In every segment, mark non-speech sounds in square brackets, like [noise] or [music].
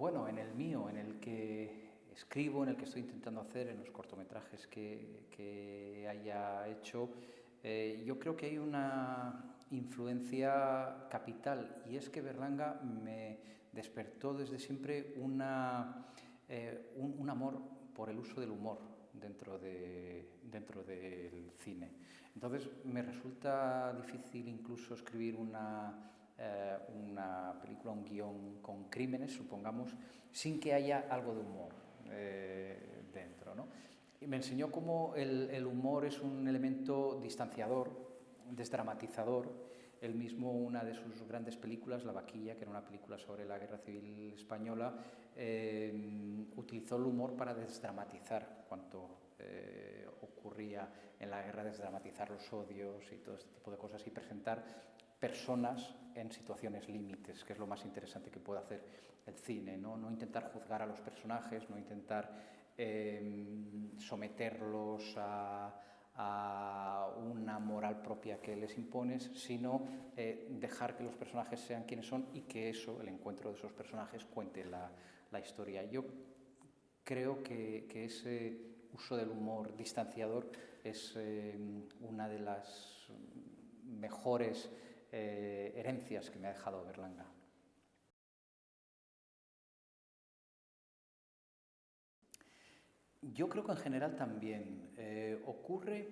Bueno, en el mío, en el que escribo, en el que estoy intentando hacer, en los cortometrajes que, que haya hecho, eh, yo creo que hay una influencia capital y es que Berlanga me despertó desde siempre eh, un, amor por el uso del humor dentro, de, dentro del cine. Entonces me resulta difícil incluso escribir una, eh, una película, un guion con crímenes, supongamos, sin que haya algo de humor eh, dentro. ¿no? Y me enseñó cómo el, humor es un elemento distanciador, desdramatizador, él mismo, una de sus grandes películas, La Vaquilla, que era una película sobre la Guerra Civil Española, eh, utilizó el humor para desdramatizar cuanto eh, ocurría en la guerra, desdramatizar los odios y todo este tipo de cosas y presentar personas en situaciones límites, que es lo más interesante que puede hacer el cine, no, intentar juzgar a los personajes, no intentar eh, someterlos a una moral propia que les impones, sino eh, dejar que los personajes sean quienes son y que eso, el encuentro de esos personajes, cuente la, historia. Yo creo que, ese uso del humor distanciador es eh, una de las mejores eh, herencias que me ha dejado Berlanga. Yo creo que en general también eh, ocurre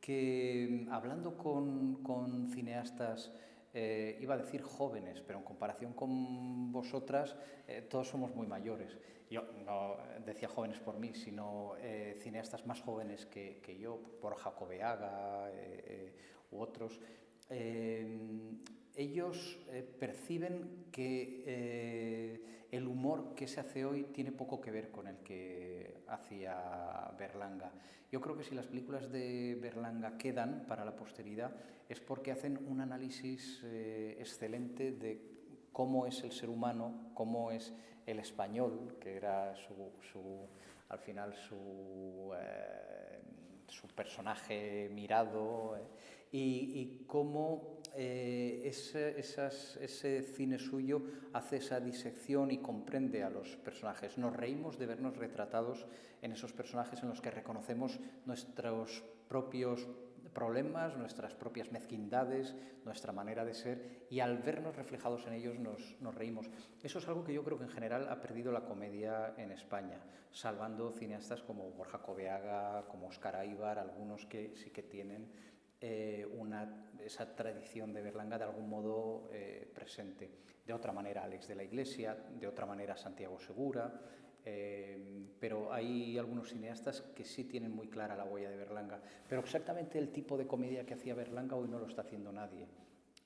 que hablando con, cineastas, eh, iba a decir jóvenes, pero en comparación con vosotras, todos somos muy mayores. Yo no decía jóvenes por mí, sino cineastas más jóvenes que, que yo, por Jacobeaga u otros. Ellos perciben que el humor que se hace hoy tiene poco que ver con el que hacía Berlanga. Yo creo que si las películas de Berlanga quedan para la posteridad es porque hacen un análisis eh, excelente de cómo es el ser humano, cómo es el español, que era su, su al final su, eh, su personaje mirado, eh, y, cómo eh, ese, cine suyo hace esa disección y comprende a los personajes. Nos reímos de vernos retratados en esos personajes en los que reconocemos nuestros propios problemas, nuestras propias mezquindades, nuestra manera de ser, y al vernos reflejados en ellos nos, nos, reímos. Eso es algo que yo creo que en general ha perdido la comedia en España, salvando cineastas como Borja Coveaga, como Oscar Aibar, algunos que sí que tienen eh, una, esa tradición de Berlanga de algún modo eh, presente. De otra manera Alex de la Iglesia, de otra manera Santiago Segura, eh, pero hay algunos cineastas que sí tienen muy clara la huella de Berlanga. Pero exactamente el tipo de comedia que hacía Berlanga hoy no lo está haciendo nadie,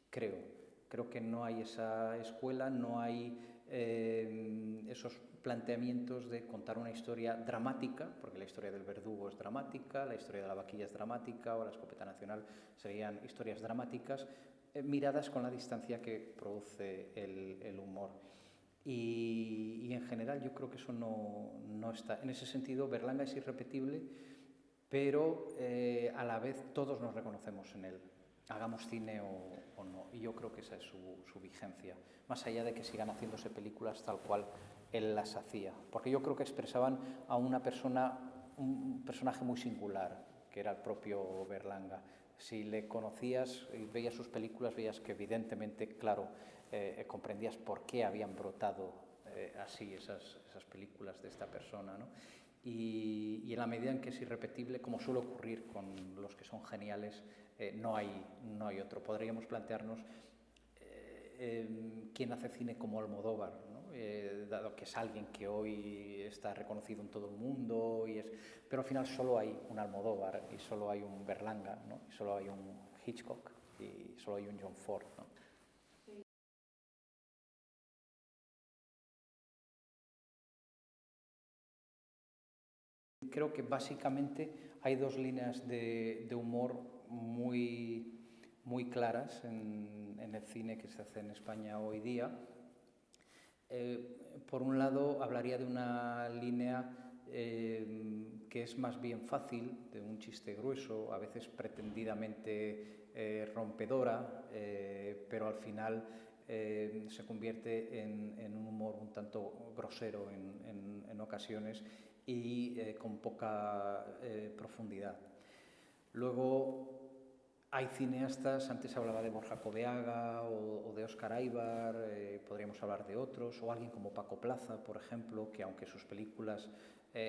creo. Creo que no hay esa escuela, no hay eh, esos planteamientos de contar una historia dramática, porque la historia del verdugo es dramática, la historia de la vaquilla es dramática, o la escopeta nacional serían historias dramáticas, eh, miradas con la distancia que produce el, el humor. Y, y, en general yo creo que eso no, no, está. En ese sentido, Berlanga es irrepetible, pero eh, a la vez todos nos reconocemos en él hagamos cine o, no. Y yo creo que esa es su, su, vigencia, más allá de que sigan haciéndose películas tal cual él las hacía. Porque yo creo que expresaban a una persona, un personaje muy singular, que era el propio Berlanga. Si le conocías y veías sus películas, veías que evidentemente, claro, eh, comprendías por qué habían brotado eh, así esas, esas películas de esta persona. ¿no? Y, y, en la medida en que es irrepetible, como suele ocurrir con los que son geniales, eh, no, hay, no hay otro. Podríamos plantearnos eh, eh, quién hace cine como Almodóvar, ¿no? eh, dado que es alguien que hoy está reconocido en todo el mundo, y es, pero al final solo hay un Almodóvar y solo hay un Berlanga, ¿no? y solo hay un Hitchcock y solo hay un John Ford. ¿no? Creo que básicamente hay dos líneas de, humor muy, muy claras en, el cine que se hace en España hoy día. Eh, por un lado, hablaría de una línea eh, que es más bien fácil, de un chiste grueso, a veces pretendidamente eh, rompedora, pero al final se convierte en, un humor un tanto grosero ocasiones y eh, con poca eh, profundidad. Luego hay cineastas, antes hablaba de Borja Coveaga o, de Oscar Aibar, podríamos hablar de otros, o alguien como Paco Plaza, por ejemplo, que aunque sus películas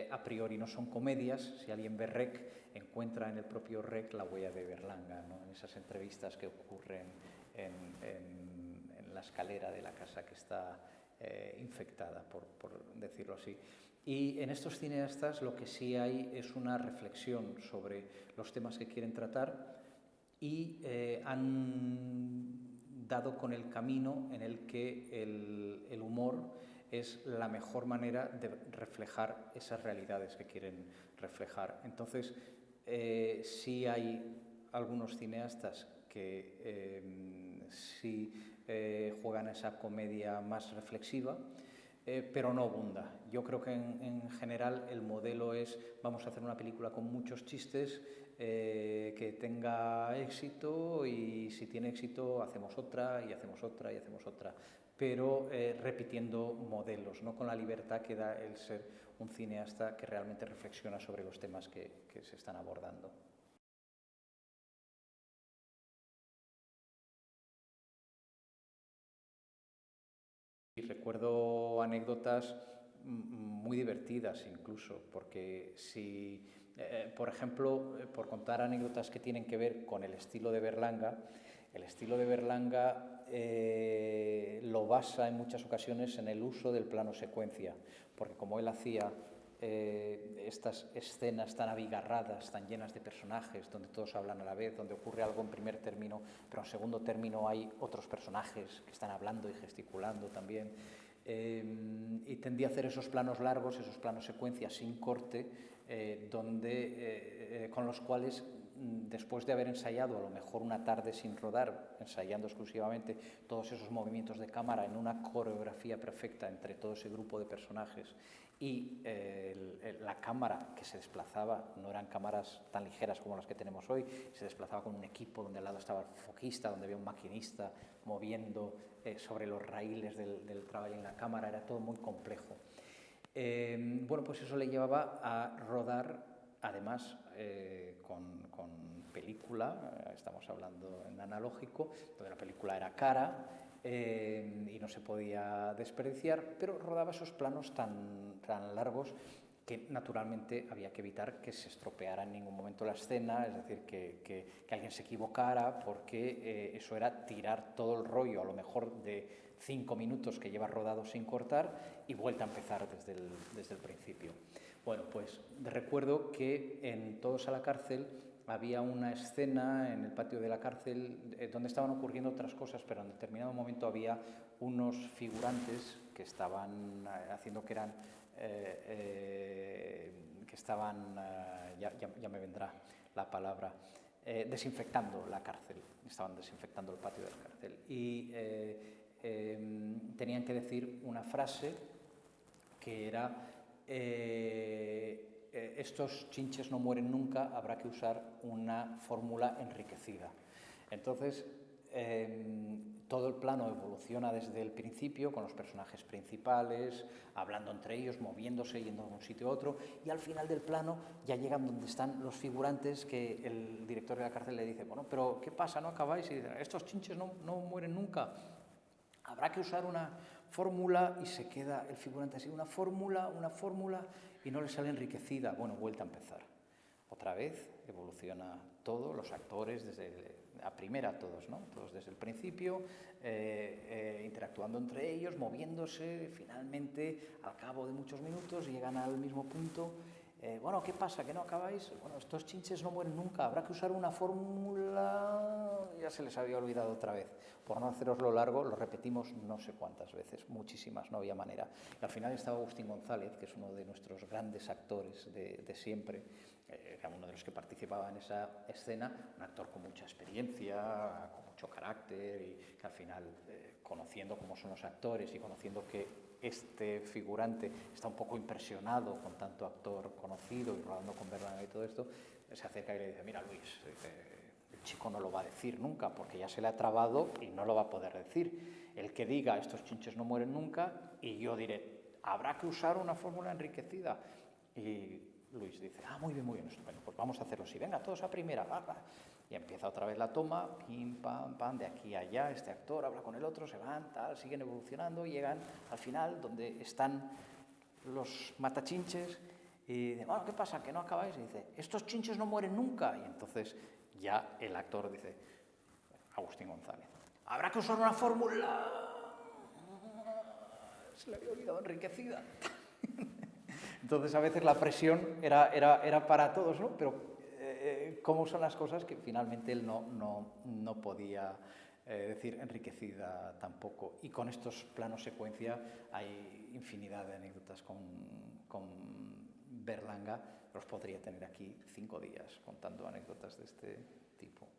a priori no son comedias, si alguien ve Rec, encuentra en el propio Rec la huella de Berlanga, ¿no? en esas entrevistas que ocurren en la escalera de la casa que está eh, infectada, por, decirlo así. Y en estos cineastas lo que sí hay es una reflexión sobre los temas que quieren tratar y eh, han dado con el camino en el que el, humor es la mejor manera de reflejar esas realidades que quieren reflejar. Entonces, eh, sí hay algunos cineastas que sí eh, juegan esa comedia más reflexiva, eh, pero no abunda. Yo creo que en, general el modelo es vamos a hacer una película con muchos chistes eh, que tenga éxito y si tiene éxito hacemos otra y hacemos otra y hacemos otra, pero repitiendo modelos, no con la libertad que da el ser un cineasta que realmente reflexiona sobre los temas que se están abordando. Recuerdo anécdotas muy divertidas incluso, porque si, eh, por ejemplo, eh, por contar anécdotas que tienen que ver con el estilo de Berlanga, el estilo de Berlanga eh, lo basa en muchas ocasiones en el uso del plano secuencia, porque como él hacía eh, estas escenas tan abigarradas, tan llenas de personajes, donde todos hablan a la vez, donde ocurre algo en primer término, pero en segundo término hay otros personajes que están hablando y gesticulando también. Eh, y tendía a hacer esos planos largos, esos planos secuencias sin corte, eh, donde, con los cuales mm, después de haber ensayado a lo mejor una tarde sin rodar, ensayando exclusivamente todos esos movimientos de cámara en una coreografía perfecta entre todo ese grupo de personajes y eh, la cámara que se desplazaba no eran cámaras tan ligeras como las que tenemos hoy, se desplazaba con un equipo donde al lado estaba el foquista, donde había un maquinista moviendo eh, sobre los raíles del, trabajo en la cámara, era todo muy complejo. Eh, bueno, pues eso le llevaba a rodar, además, con, con, película, estamos hablando en analógico, donde la película era cara, eh, y no se podía desperdiciar, pero rodaba esos planos tan, tan largos que naturalmente había que evitar que se estropeara en ningún momento la escena, es decir, que, que, alguien se equivocara, porque eh, eso era tirar todo el rollo, a lo mejor de cinco minutos que lleva rodado sin cortar, y vuelta a empezar desde el, desde el principio. Bueno, pues recuerdo que en Todos a la cárcel había una escena en el patio de la cárcel eh, donde estaban ocurriendo otras cosas, pero en determinado momento había unos figurantes que estaban eh, haciendo que eran eh, que estaban ya, ya, me vendrá la palabra desinfectando la cárcel estaban desinfectando el patio de la cárcel. Y em, tenían que decir una frase que era estos chinches no mueren nunca, habrá que usar una fórmula enriquecida. Entonces, em, todo el plano evoluciona desde el principio con los personajes principales, hablando entre ellos, moviéndose, yendo de un sitio a otro, y al final del plano ya llegan donde están los figurantes que el director de la cárcel le dice, bueno, pero ¿qué pasa? ¿No acabáis? Y dicen, estos chinches no, no mueren nunca. Habrá que usar una fórmula y se queda el figurante así, una fórmula, una fórmula, y no le sale enriquecida. Bueno, vuelta a empezar. Otra vez evoluciona todo, los actores desde a primera todos, ¿no? Todos desde el principio, eh, eh, interactuando entre ellos, moviéndose, finalmente, al cabo de muchos minutos, llegan al mismo punto. Eh, bueno, ¿qué pasa? ¿Que no acabáis? Bueno, estos chinches no mueren nunca, habrá que usar una fórmula... Ya se les había olvidado otra vez. Por no haceroslo largo, lo repetimos no sé cuántas veces, muchísimas, no había manera. Y al final estaba Agustín González, que es uno de nuestros grandes actores de, siempre, eh, era uno de los que participaba en esa escena, un actor con mucha experiencia, con mucho carácter y que al final, eh, conociendo cómo son los actores y conociendo que este figurante está un poco impresionado con tanto actor conocido y rodando con Berlanga y todo esto, se acerca y le dice, mira Luis, el chico no lo va a decir nunca, porque ya se le ha trabado y no lo va a poder decir. El que diga, estos chinches no mueren nunca, y yo diré, habrá que usar una fórmula enriquecida. Y Luis dice, ah, muy bien, muy bien, bueno, pues vamos a hacerlo así, venga, todos a primera, va, Y empieza otra vez la toma, pim, pam, pam, de aquí a allá, este actor habla con el otro, se van, tal, siguen evolucionando, llegan al final donde están los matachinches y dice, bueno, ¿qué pasa? ¿Que no acabáis? Y dice, estos chinches no mueren nunca. Y entonces ya el actor dice, Agustín González, habrá que usar una fórmula. Se le había olvidado enriquecida. [laughs] Entonces a veces la presión era, era, era para todos, ¿no? Pero eh, cómo son las cosas que finalmente él no, no, no podía eh, decir enriquecida tampoco. Y con estos planos secuencia hay infinidad de anécdotas con, con Berlanga, los podría tener aquí cinco días contando anécdotas de este tipo.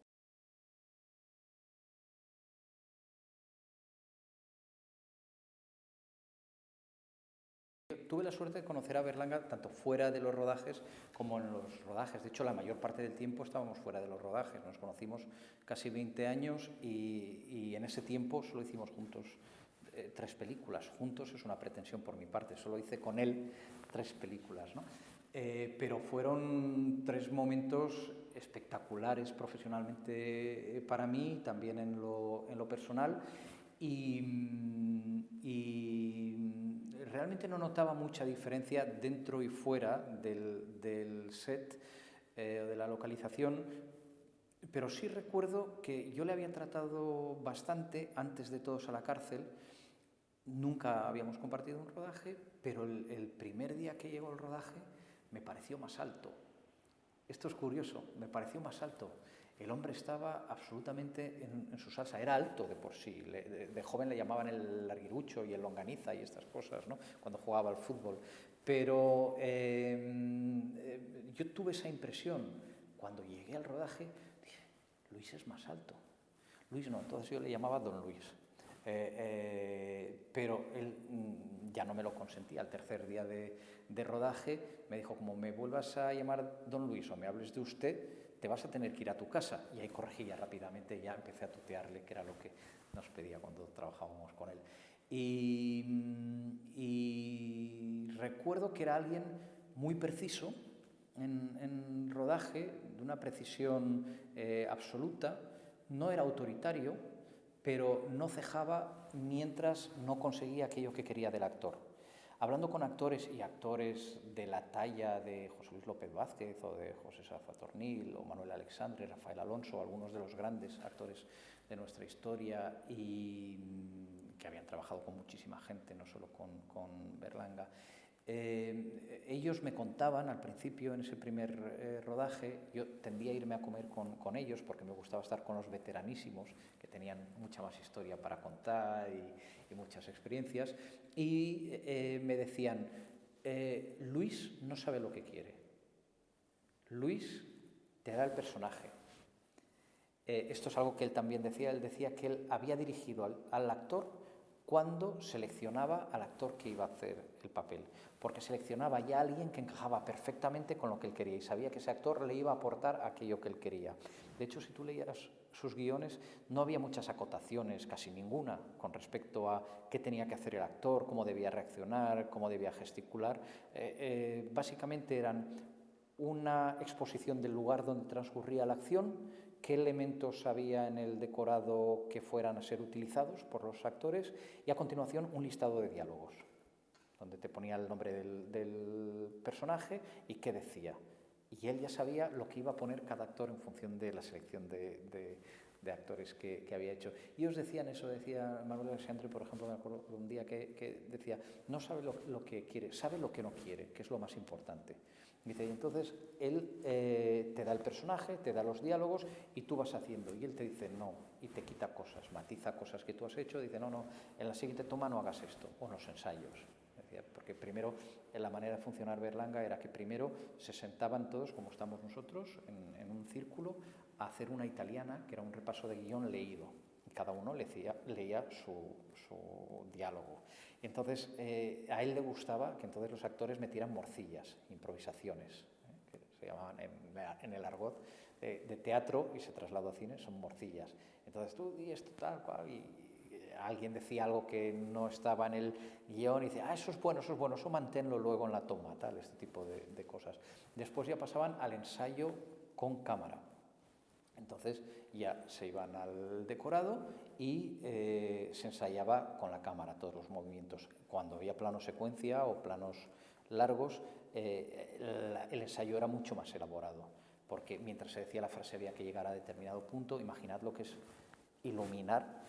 Tuve la suerte de conocer a Berlanga tanto fuera de los rodajes como en los rodajes. De hecho, la mayor parte del tiempo estábamos fuera de los rodajes. Nos conocimos casi 20 años y, en ese tiempo solo hicimos juntos eh, tres películas. Juntos es una pretensión por mi parte. Solo hice con él tres películas. ¿no? Eh, pero fueron tres momentos espectaculares profesionalmente eh, para mí, también en lo, en lo personal. Y, y, realmente no notaba mucha diferencia dentro y fuera del, del set eh, o de la localización, pero sí recuerdo que yo le había tratado bastante antes de todos a la cárcel. Nunca habíamos compartido un rodaje, pero el, el primer día que llegó el rodaje me pareció más alto. Esto es curioso, me pareció más alto. El hombre estaba absolutamente en, su salsa, era alto de por sí. de, joven le llamaban el larguirucho y el longaniza y estas cosas, ¿no? cuando jugaba al fútbol. Pero em, eh, yo tuve esa impresión. Cuando llegué al rodaje, dije, Luis es más alto. Luis no, entonces yo le llamaba Don Luis. Eh, eh, pero él mm, ya no me lo consentía. Al tercer día de rodaje me dijo, como me vuelvas a llamar don Luis o me hables de usted, te vas a tener que ir a tu casa. Y ahí corregí ya rápidamente, ya empecé a tutearle, que era lo que nos pedía cuando trabajábamos con él. Y, recuerdo que era alguien muy preciso en, rodaje, de una precisión eh, absoluta, no era autoritario, pero no cejaba mientras no conseguía aquello que quería del actor. Hablando con actores y actores de la talla de José Luis López Vázquez o de José Safa Tornil o Manuel Alexandre, Rafael Alonso, algunos de los grandes actores de nuestra historia y mm, que habían trabajado con muchísima gente, no solo con Berlanga, eh, ellos me contaban al principio, en ese primer eh, rodaje, yo tendía a irme a comer con, ellos porque me gustaba estar con los veteranísimos, que tenían mucha más historia para contar y, muchas experiencias, y eh, me decían, Luis no sabe lo que quiere, Luis te da el personaje. esto es algo que él también decía, él decía que él había dirigido al actor cuando seleccionaba al actor que iba a hacer el papel, porque seleccionaba ya a alguien que encajaba perfectamente con lo que él quería y sabía que ese actor le iba a aportar aquello que él quería. De hecho, si tú leías sus guiones, no había muchas acotaciones, casi ninguna, con respecto a qué tenía que hacer el actor, cómo debía reaccionar, cómo debía gesticular. Eh, eh, básicamente eran una exposición del lugar donde transcurría la acción, qué elementos había en el decorado que fueran a ser utilizados por los actores y a continuación un listado de diálogos, donde te ponía el nombre del, personaje y qué decía. Y él ya sabía lo que iba a poner cada actor en función de la selección de, actores que, había hecho. Y os decían eso, decía Manuel Alexandre, por ejemplo, me acuerdo un día que, decía, no sabe lo que quiere, sabe lo que no quiere, que es lo más importante. Dice, y entonces él eh, te da el personaje, te da los diálogos y tú vas haciendo. Y él te dice no, y te quita cosas, matiza cosas que tú has hecho. Dice, no, no, en la siguiente toma no hagas esto, o en los ensayos. Porque primero, en la manera de funcionar Berlanga era que primero se sentaban todos, como estamos nosotros, en, un círculo, a hacer una italiana, que era un repaso de guion leído. Cada uno leía, su, diálogo. Entonces, eh, a él le gustaba que entonces los actores metieran morcillas, improvisaciones, ¿eh? que se llamaban en, el argot de, teatro y se trasladó a cine son morcillas. Entonces tú y esto tal cual y, alguien decía algo que no estaba en el guion y dice, ah, eso es bueno, eso es bueno, eso manténlo luego en la toma, tal, este tipo de, cosas. Después ya pasaban al ensayo con cámara. Entonces ya se iban al decorado y eh, se ensayaba con la cámara todos los movimientos. Cuando había plano secuencia o planos largos, eh, el, ensayo era mucho más elaborado, porque mientras se decía la frase había que llegar a determinado punto, imaginad lo que es iluminar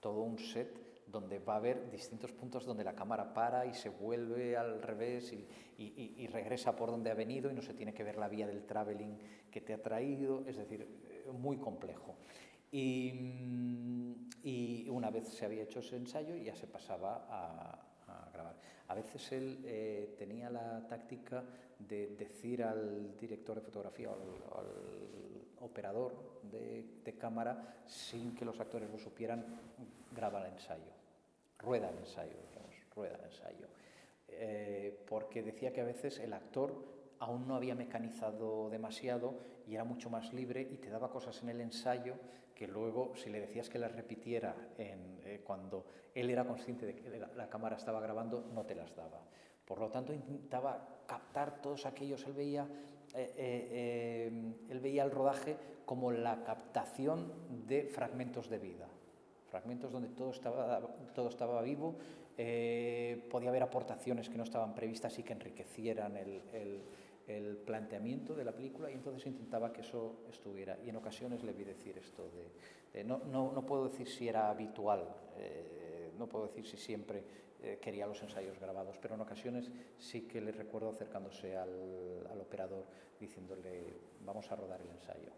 todo un set donde va a haber distintos puntos donde la cámara para y se vuelve al revés y, regresa por donde ha venido y no se tiene que ver la vía del traveling que te ha traído, es decir, eh, muy complejo. Y, una vez se había hecho ese ensayo ya se pasaba a, grabar. A veces él eh, tenía la táctica de decir al director de fotografía o al, operador de, cámara, sin que los actores lo supieran, graba el ensayo rueda el ensayo, digamos, rueda el ensayo. Eh, porque decía que a veces el actor aún no había mecanizado demasiado y era mucho más libre y te daba cosas en el ensayo que luego si le decías que las repitiera eh, cuando él era consciente de que la, cámara estaba grabando, no te las daba. Por lo tanto, intentaba captar todos aquellos, él veía, eh, él veía el rodaje como la captación de fragmentos de vida fragmentos donde todo estaba, todo estaba vivo, eh, podía haber aportaciones que no estaban previstas y que enriquecieran el, planteamiento de la película y entonces intentaba que eso estuviera. Y en ocasiones le vi decir esto de, no, no, no, puedo decir si era habitual, eh, no puedo decir si siempre eh, quería los ensayos grabados, pero en ocasiones sí que le recuerdo acercándose al, al operador diciéndole vamos a rodar el ensayo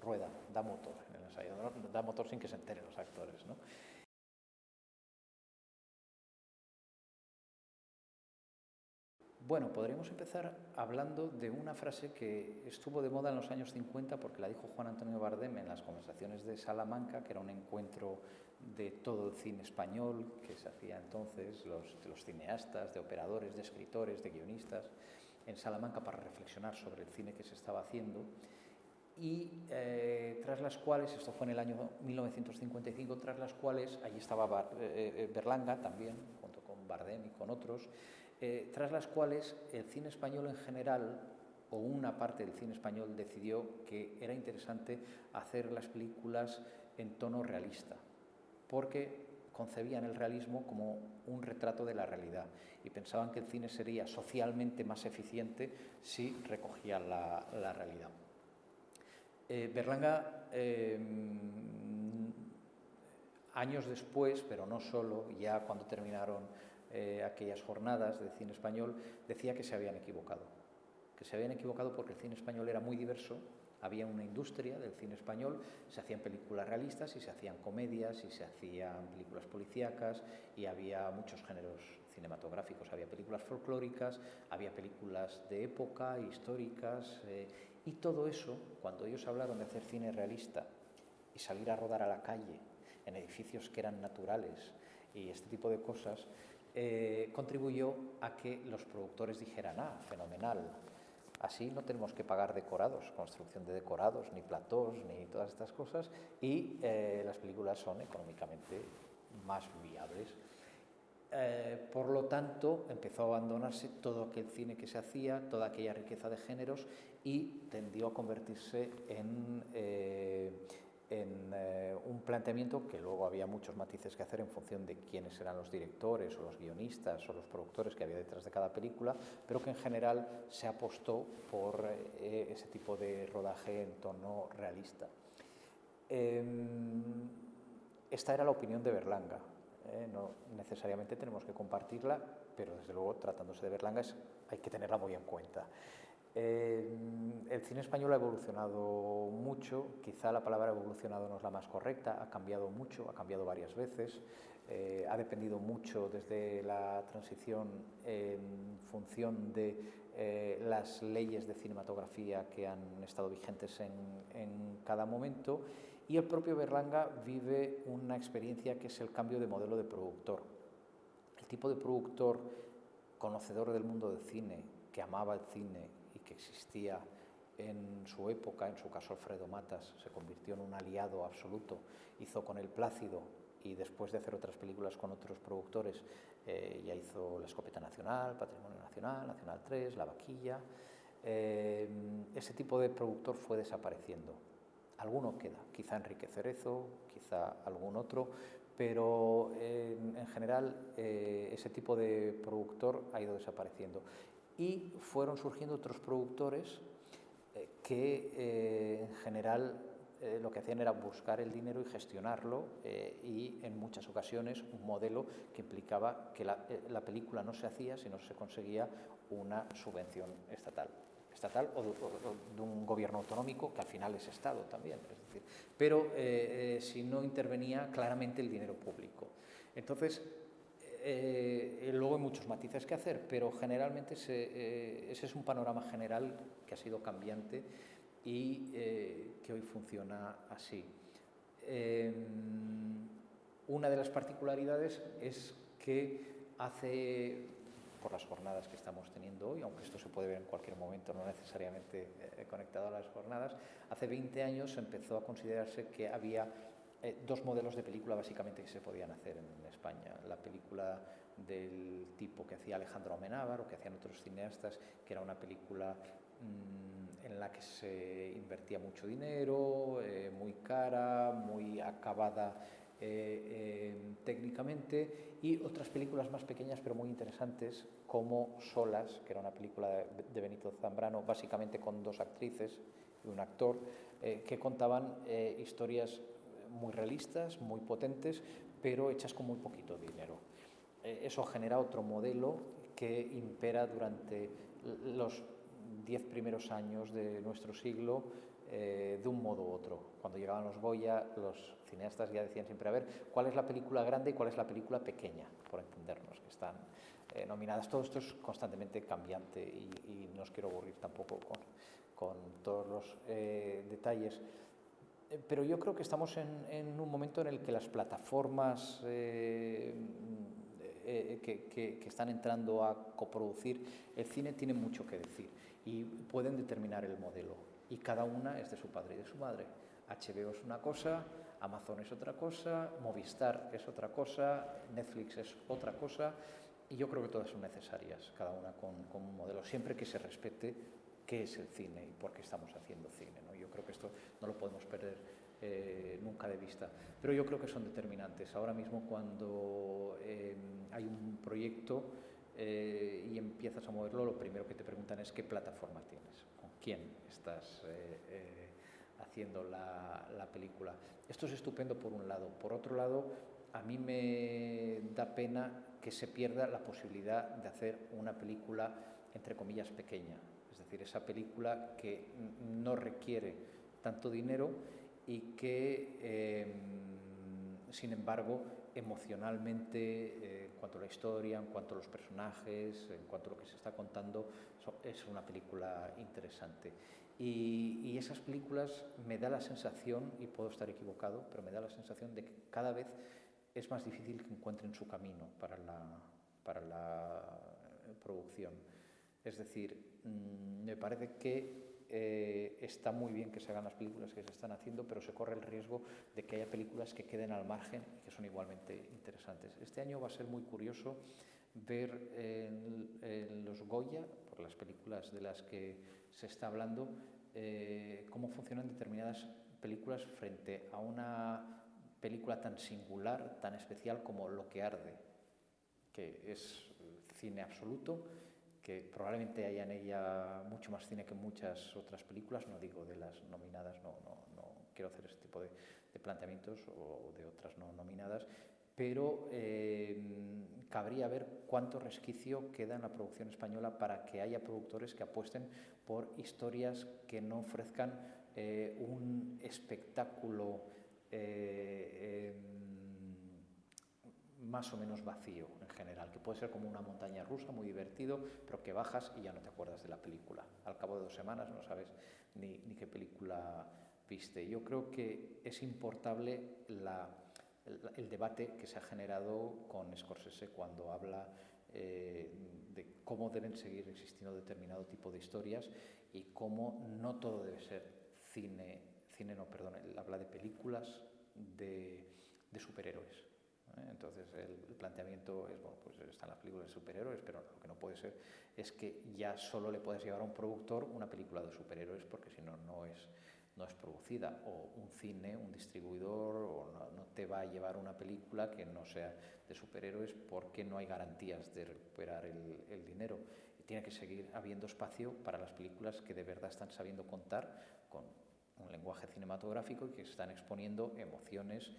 rueda, da motor en el ensayo, da motor sin que se enteren los actores. ¿no? Bueno, podríamos empezar hablando de una frase que estuvo de moda en los años 50 porque la dijo Juan Antonio Bardem en las conversaciones de Salamanca, que era un encuentro de todo el cine español que se hacía entonces, los, de los cineastas, de operadores, de escritores, de guionistas, en Salamanca para reflexionar sobre el cine que se estaba haciendo. Y eh, tras las cuales, esto fue en el año 1955, tras las cuales, allí estaba eh, eh, Berlanga también, junto con Bardem y con otros, tras las cuales el cine español en general, o una parte del cine español, decidió que era interesante hacer las películas en tono realista, porque concebían el realismo como un retrato de la realidad y pensaban que el cine sería socialmente más eficiente si recogía la realidad. Eh, Berlanga, em, años después, pero no solo, ya cuando terminaron eh, aquellas jornadas de cine español, decía que se habían equivocado. Que se habían equivocado porque el cine español era muy diverso, había una industria del cine español, se hacían películas realistas y se hacían comedias y se hacían películas policíacas y había muchos géneros cinematográficos, había películas folclóricas, había películas de época, históricas, eh, y todo eso, cuando ellos hablaron de hacer cine realista y salir a rodar a la calle en edificios que eran naturales y este tipo de cosas, eh, contribuyó a que los productores dijeran, ah, fenomenal, así no tenemos que pagar decorados, construcción de decorados, ni platós, ni todas estas cosas, y eh, las películas son económicamente más viables. Eh, por lo tanto, empezó a abandonarse todo aquel cine que se hacía, toda aquella riqueza de géneros y tendió a convertirse en, en eh, un planteamiento que luego había muchos matices que hacer en función de quiénes eran los directores o los guionistas o los productores que había detrás de cada película, pero que en general se apostó por ese tipo de rodaje en tono realista. Em, esta era la opinión de Berlanga. ¿eh? no necesariamente tenemos que compartirla, pero desde luego tratándose de Berlanga hay que tenerla muy en cuenta. Eh, el cine español ha evolucionado mucho, quizá la palabra evolucionado no es la más correcta, ha cambiado mucho, ha cambiado varias veces, eh, ha dependido mucho desde la transición en función de las leyes de cinematografía que han estado vigentes en, en cada momento. Y el propio Berlanga vive una experiencia que es el cambio de modelo de productor. El tipo de productor conocedor del mundo del cine, que amaba el cine que existía en su época, en su caso Alfredo Matas, se convirtió en un aliado absoluto, hizo con el Plácido y después de hacer otras películas con otros productores, eh, ya hizo La Escopeta Nacional, Patrimonio Nacional, Nacional 3, La Vaquilla. Eh, ese tipo de productor fue desapareciendo. Alguno queda, quizá Enrique Cerezo, quizá algún otro, pero en general eh, ese tipo de productor ha ido desapareciendo. Y fueron surgiendo otros productores que en general eh, lo que hacían era buscar el dinero y gestionarlo eh, y en muchas ocasiones un modelo que implicaba que la, eh, la, película no se hacía si no se conseguía una subvención estatal estatal o de, o de, un gobierno autonómico que al final es Estado también, es decir, pero si no intervenía claramente el dinero público. Entonces, luego hay muchos matices que hacer, pero generalmente ese, ese es un panorama general que ha sido cambiante y eh, que hoy funciona así. Eh, una de las particularidades es que hace, por las jornadas que estamos teniendo hoy, aunque esto se puede ver en cualquier momento, no necesariamente eh, conectado a las jornadas, hace 20 años empezó a considerarse que había eh, dos modelos de película básicamente que se podían hacer en España. La película del tipo que hacía Alejandro Amenábar o que hacían otros cineastas, que era una película mmm, en la que se invertía mucho dinero, eh, muy cara, muy acabada eh, eh, técnicamente, y otras películas más pequeñas pero muy interesantes, como Solas, que era una película de, Benito Zambrano, básicamente con dos actrices y un actor, eh, que contaban historias muy realistas, muy potentes, pero hechas con muy poquito dinero. Eh, eso genera otro modelo que impera durante los diez primeros años de nuestro siglo eh, de un modo u otro. Cuando llegaban los Goya, los cineastas ya decían siempre, a ver, ¿cuál es la película grande y cuál es la película pequeña? Por entendernos, que están eh, nominadas. Todo esto es constantemente cambiante y, y, no os quiero aburrir tampoco con, con todos los detalles. Pero yo creo que estamos en, un momento en el que las plataformas eh, eh, que, están entrando a coproducir el cine tienen mucho que decir y pueden determinar el modelo. Y cada una es de su padre y de su madre. HBO es una cosa, Amazon es otra cosa, Movistar es otra cosa, Netflix es otra cosa, y yo creo que todas son necesarias, cada una con, un modelo, siempre que se respete qué es el cine y por qué estamos haciendo cine. Creo que esto no lo podemos perder eh, nunca de vista. Pero yo creo que son determinantes. Ahora mismo cuando eh, hay un proyecto eh, y empiezas a moverlo, lo primero que te preguntan es qué plataforma tienes, con quién estás eh, haciendo la película. Esto es estupendo por un lado. Por otro lado, a mí me da pena que se pierda la posibilidad de hacer una película, entre comillas, pequeña. Decir, esa película que no requiere tanto dinero y que, eh, sin embargo, emocionalmente, eh, en cuanto a la historia, en cuanto a los personajes, en cuanto a lo que se está contando, es una película interesante. Y, y, esas películas me da la sensación, y puedo estar equivocado, pero me da la sensación de que cada vez es más difícil que encuentren su camino para la, para la producción. Es decir, mmm, me parece que eh, está muy bien que se hagan las películas que se están haciendo, pero se corre el riesgo de que haya películas que queden al margen y que son igualmente interesantes. Este año va a ser muy curioso ver en, en los Goya, por las películas de las que se está hablando, eh, cómo funcionan determinadas películas frente a una película tan singular, tan especial como Lo que arde, que es cine absoluto, que probablemente haya en ella mucho más cine que muchas otras películas, no digo de las nominadas, no, no, no quiero hacer ese tipo de, de planteamientos o de otras no nominadas, pero eh, cabría ver cuánto resquicio queda en la producción española para que haya productores que apuesten por historias que no ofrezcan eh, un espectáculo eh, más o menos vacío en general, que puede ser como una montaña rusa muy divertido, pero que bajas y ya no te acuerdas de la película. Al cabo de dos semanas no sabes ni, qué película viste. Yo creo que es importante la, el, debate que se ha generado con Scorsese cuando habla eh, de cómo deben seguir existiendo determinado tipo de historias y cómo no todo debe ser cine, cine no, perdón, habla de películas de superhéroes. Entonces el, planteamiento es, bueno, pues están las películas de superhéroes, pero lo que no puede ser es que ya solo le puedes llevar a un productor una película de superhéroes porque si no, no es, no es producida. O un cine, un distribuidor, o no, te va a llevar una película que no sea de superhéroes porque no hay garantías de recuperar el, el dinero. Y tiene que seguir habiendo espacio para las películas que de verdad están sabiendo contar con un lenguaje cinematográfico y que están exponiendo emociones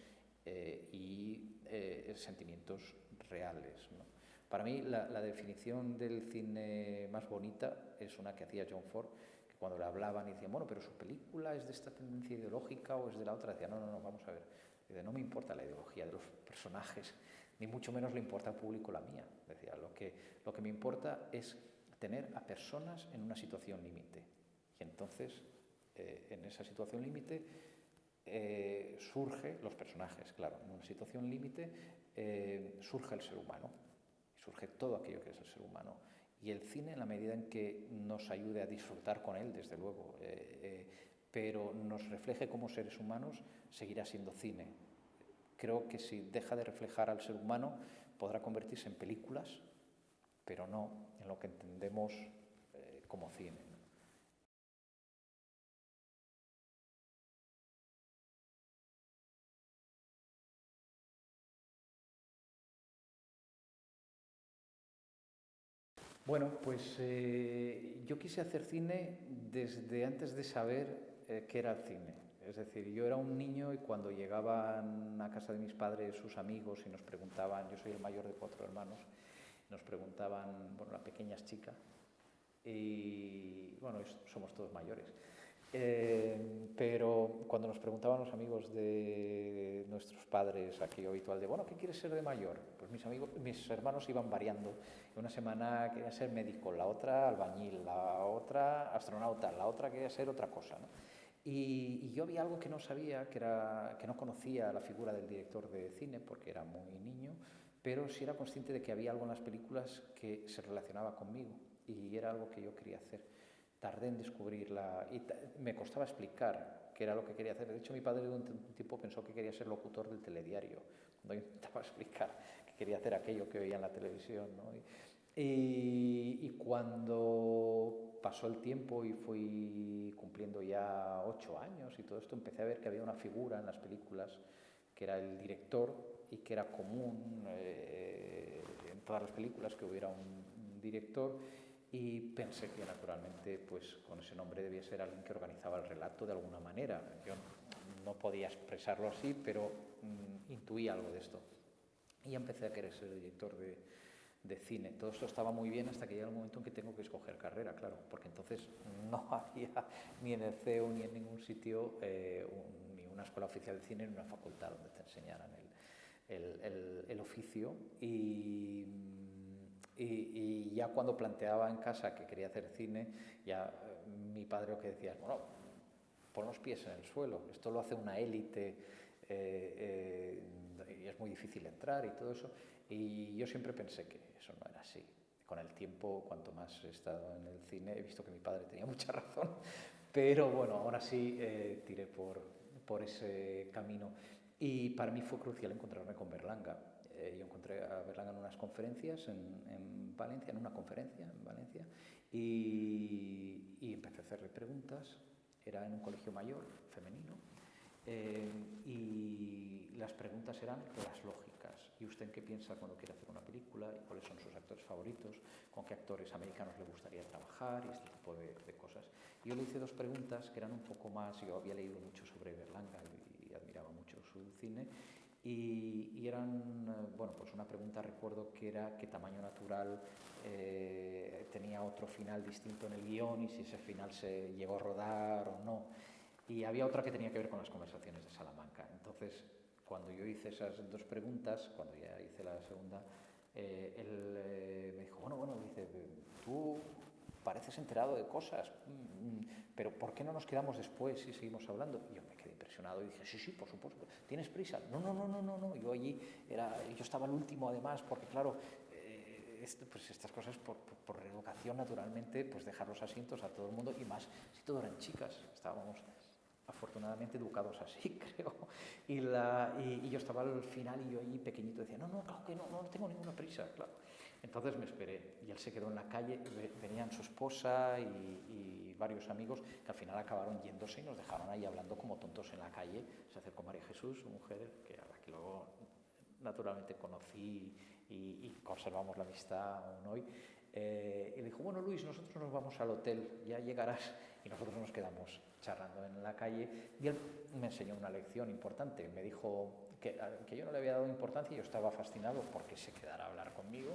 eh, y eh, sentimientos reales. ¿no? Para mí la, la, definición del cine más bonita es una que hacía John Ford, que cuando le hablaban y decían, bueno, pero su película es de esta tendencia ideológica o es de la otra, decía, no, no, no, vamos a ver, Dice, no me importa la ideología de los personajes, ni mucho menos le importa al público la mía. Decía, lo que, lo que me importa es tener a personas en una situación límite. Y entonces, eh, en esa situación límite, eh, surge, los personajes, claro, en una situación límite, eh, surge el ser humano, surge todo aquello que es el ser humano. Y el cine, en la medida en que nos ayude a disfrutar con él, desde luego, eh, pero nos refleje como seres humanos, seguirá siendo cine. Creo que si deja de reflejar al ser humano, podrá convertirse en películas, pero no en lo que entendemos como cine. Bueno, pues eh, yo quise hacer cine desde antes de saber eh, qué era el cine. Es decir, yo era un niño y cuando llegaban a casa de mis padres sus amigos y nos preguntaban, yo soy el mayor de cuatro hermanos, nos preguntaban, bueno, la pequeña es chica, y bueno, somos todos mayores. Eh, pero cuando nos preguntaban los amigos de nuestros padres, aquí habitual de, bueno, ¿qué quieres ser de mayor? Pues mis, amigos, mis hermanos iban variando. Una semana quería ser médico, la otra albañil, la otra astronauta, la otra quería ser otra cosa. ¿no? Y, y, yo había algo que no sabía, que, era, que no conocía la figura del director de cine, porque era muy niño, pero sí era consciente de que había algo en las películas que se relacionaba conmigo y era algo que yo quería hacer tardé en descubrirla y me costaba explicar qué era lo que quería hacer. De hecho, mi padre de un tiempo pensó que quería ser locutor del telediario, cuando yo intentaba [laughs] explicar que quería hacer aquello que veía en la televisión. ¿no? Y, y, cuando pasó el tiempo y fui cumpliendo ya ocho años y todo esto, empecé a ver que había una figura en las películas que era el director y que era común eh, en todas las películas que hubiera un, director y pensé que naturalmente pues con ese nombre debía ser alguien que organizaba el relato de alguna manera. Yo no podía expresarlo así, pero mm, intuí algo de esto. Y empecé a querer ser director de, de, cine. Todo esto estaba muy bien hasta que llega el momento en que tengo que escoger carrera, claro, porque entonces [laughs] no había ni en el CEU ni en ningún sitio eh, ni una escuela oficial de cine ni una facultad donde te enseñaran el, el, el, oficio. Y y, ya cuando planteaba en casa que quería hacer cine, ya eh, mi padre lo que decía es, bueno, pon los pies en el suelo, esto lo hace una élite eh, y es muy difícil entrar y todo eso. Y yo siempre pensé que eso no era así. Con el tiempo, cuanto más he estado en el cine, he visto que mi padre tenía [laughs] mucha razón, pero bueno, ahora sí eh, tiré por, por ese camino. Y para mí fue crucial encontrarme con Berlanga eh, yo encontré a Berlanga en unas conferencias en, en, Valencia, en una conferencia en Valencia, y, empecé a hacerle preguntas. Era en un colegio mayor, femenino, eh, y las preguntas eran las lógicas. ¿Y usted qué piensa cuando quiere hacer una película? ¿Y cuáles son sus actores favoritos? ¿Con qué actores americanos le gustaría trabajar? Y este tipo de, de cosas. Y yo le hice dos preguntas que eran un poco más, yo había leído mucho sobre Berlanga y, y admiraba mucho su cine, y, y, eran, eh, bueno, pues una pregunta recuerdo que era qué tamaño natural eh, tenía otro final distinto en el guion y si ese final se llegó a rodar o no. Y había otra que tenía que ver con las conversaciones de Salamanca. Entonces, cuando yo hice esas dos preguntas, cuando ya hice la segunda, eh, él eh, me dijo, bueno, bueno, dice, tú pareces enterado de cosas, mm, pero ¿por qué no nos quedamos después y seguimos hablando? Y yo me quedé impresionado y dije, sí, sí, por supuesto, ¿tienes prisa? No, no, no, no, no, no. yo allí, era, yo estaba el último además, porque claro, eh, pues estas cosas por, por, reeducación naturalmente, pues dejar los asientos a todo el mundo y más si todo eran chicas, estábamos afortunadamente educados así, [laughs] creo. Y, la, y, yo estaba al final y yo ahí pequeñito decía, no, no, claro que no, no tengo ninguna prisa, claro. Entonces me esperé y él se quedó en la calle, venían su esposa y, y, varios amigos que al final acabaron yéndose y nos dejaron ahí hablando como tontos en la calle. Se acercó María Jesús, su mujer, que a la que luego naturalmente conocí y, conservamos la amistad aún hoy. Eh, y le dijo, bueno Luis, nosotros nos vamos al hotel, ya llegarás. Y nosotros nos quedamos charlando en la calle y él me enseñó una lección importante. Me dijo que, que yo no le había dado importancia y yo estaba fascinado porque se quedara a hablar conmigo.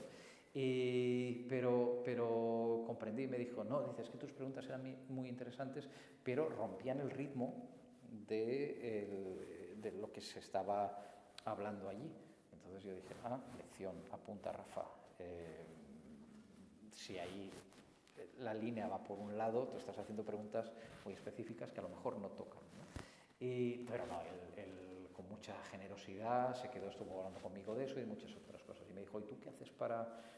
Y, pero, pero comprendí y me dijo, no, dices que tus preguntas eran muy interesantes, pero rompían el ritmo de, de lo que se estaba hablando allí. Entonces yo dije, ah, lección, apunta Rafa. Eh, si ahí la línea va por un lado, tú estás haciendo preguntas muy específicas que a lo mejor no tocan. Y, pero no, él, con mucha generosidad se quedó, estuvo hablando conmigo de eso y de muchas otras cosas. Y me dijo, ¿y tú qué haces para...?